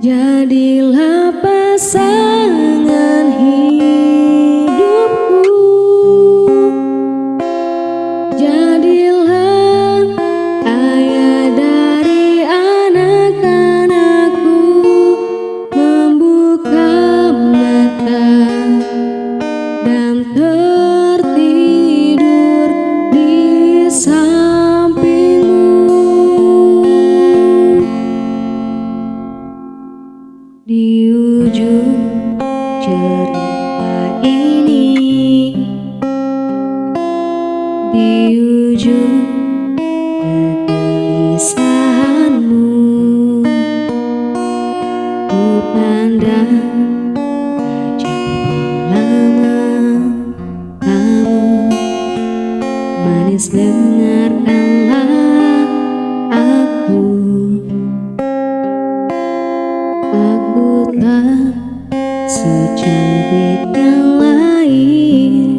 Jadilah pasangan hidup. Yes, dengar aku. Aku tak secantik yang lain.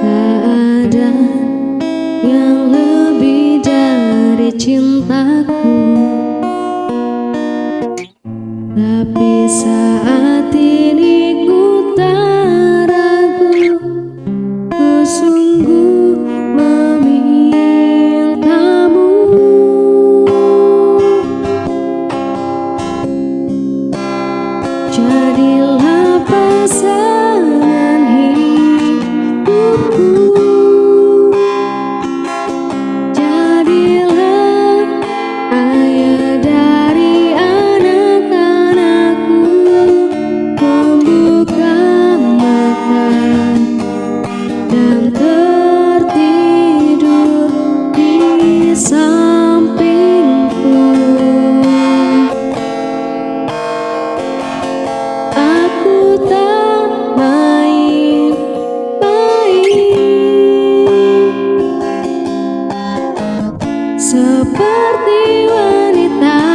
Tak ada yang lebih dari cintaku. Tapi saya seperti wanita.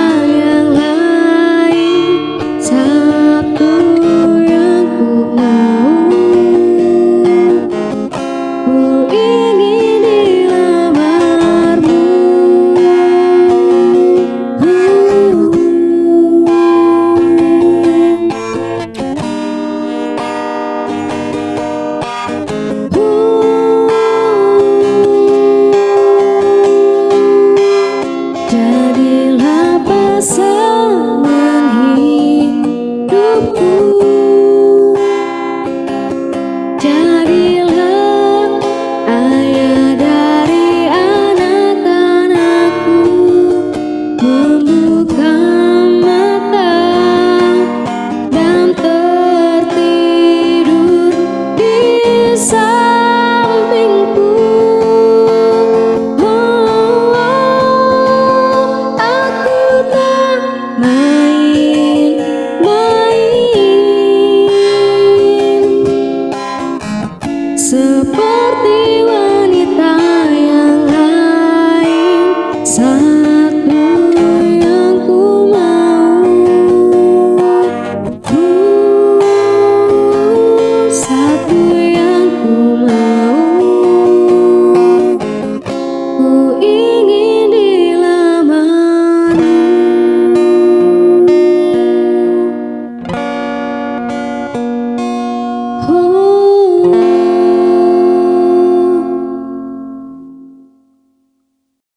sun.